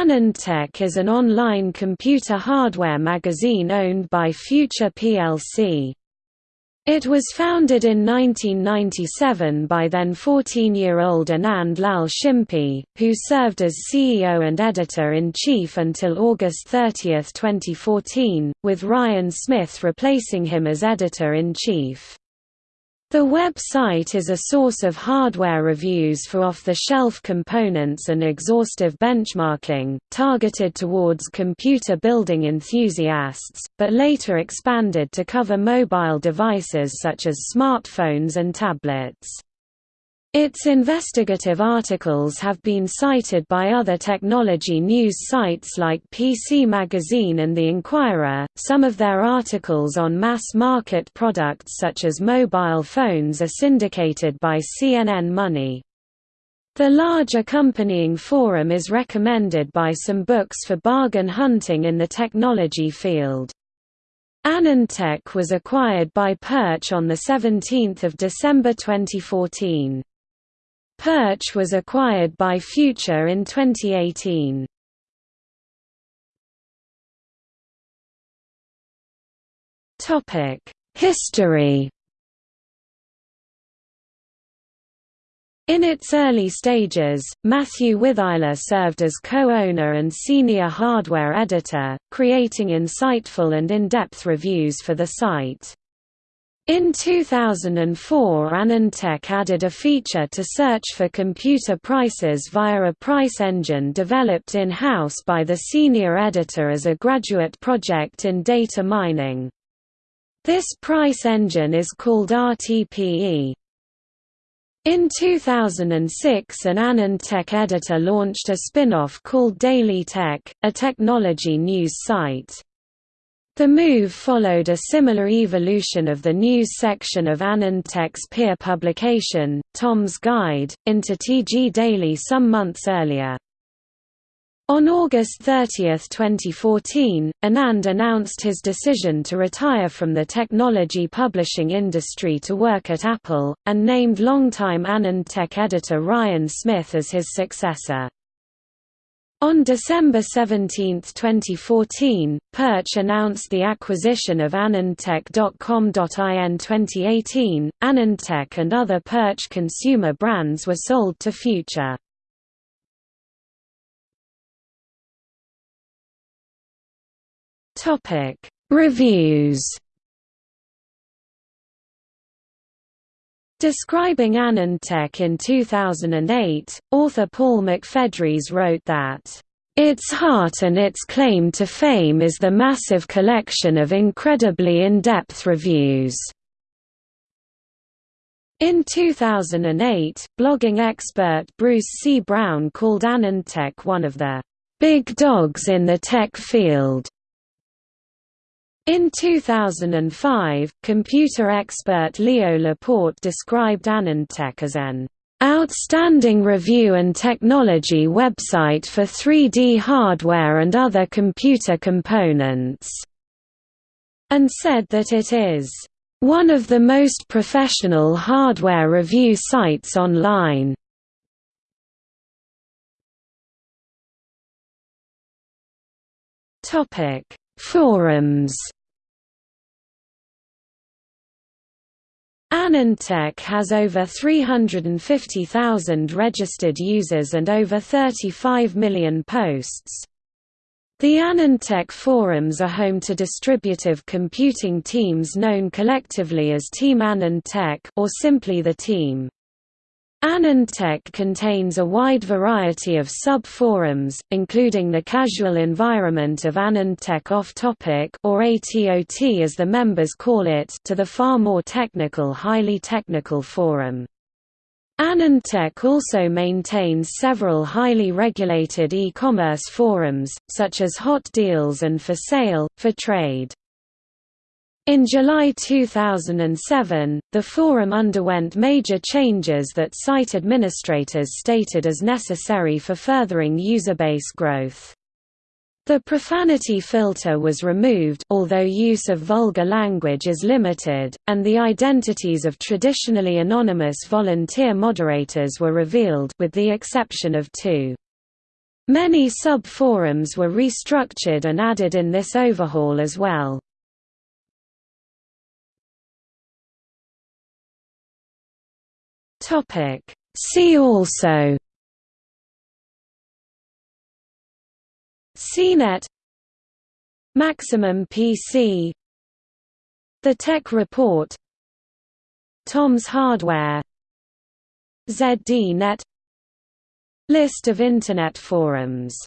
AnandTech is an online computer hardware magazine owned by Future plc. It was founded in 1997 by then 14-year-old Anand Lal Shimpi, who served as CEO and editor-in-chief until August 30, 2014, with Ryan Smith replacing him as editor-in-chief. The website is a source of hardware reviews for off-the-shelf components and exhaustive benchmarking, targeted towards computer building enthusiasts, but later expanded to cover mobile devices such as smartphones and tablets. Its investigative articles have been cited by other technology news sites like PC Magazine and The Inquirer. Some of their articles on mass market products such as mobile phones are syndicated by CNN Money. The large accompanying forum is recommended by some books for bargain hunting in the technology field. AnandTech was acquired by Purch on 17 December 2014. Purch was acquired by Future in 2018. History In its early stages, Matthew Witheiler served as co-owner and senior hardware editor, creating insightful and in-depth reviews for the site. In 2004 AnandTech added a feature to search for computer prices via a price engine developed in-house by the senior editor as a graduate project in data mining. This price engine is called RTPE. In 2006 an AnandTech editor launched a spin-off called DailyTech, a technology news site. The move followed a similar evolution of the news section of AnandTech's peer publication, Tom's Guide, into TG Daily some months earlier. On August 30, 2014, Anand announced his decision to retire from the technology publishing industry to work at Apple, and named longtime AnandTech editor Ryan Smith as his successor. On December 17, 2014, Purch announced the acquisition of AnandTech.com.in 2018. AnandTech and other Purch consumer brands were sold to Future. Topic: Reviews Describing AnandTech in 2008, author Paul McFedries wrote that, "...its heart and its claim to fame is the massive collection of incredibly in-depth reviews." In 2008, blogging expert Bruce C. Brown called AnandTech one of the "...big dogs in the tech field." In 2005, computer expert Leo Laporte described AnandTech as an outstanding review and technology website for 3D hardware and other computer components, and said that it is one of the most professional hardware review sites online. Topic: Forums AnandTech has over 350,000 registered users and over 35 million posts. The AnandTech forums are home to distributive computing teams known collectively as Team AnandTech or simply the team. AnandTech contains a wide variety of sub-forums, including the casual environment of AnandTech Off-Topic or ATOT as the members call it to the far more technical Highly Technical Forum. AnandTech also maintains several highly regulated e-commerce forums, such as Hot Deals and For Sale, for Trade. In July 2007, the forum underwent major changes that site administrators stated as necessary for furthering user base growth. The profanity filter was removed although use of vulgar language is limited, and the identities of traditionally anonymous volunteer moderators were revealed with the exception of two. Many sub-forums were restructured and added in this overhaul as well. See also CNET Maximum PC The Tech Report Tom's Hardware ZDNet List of Internet forums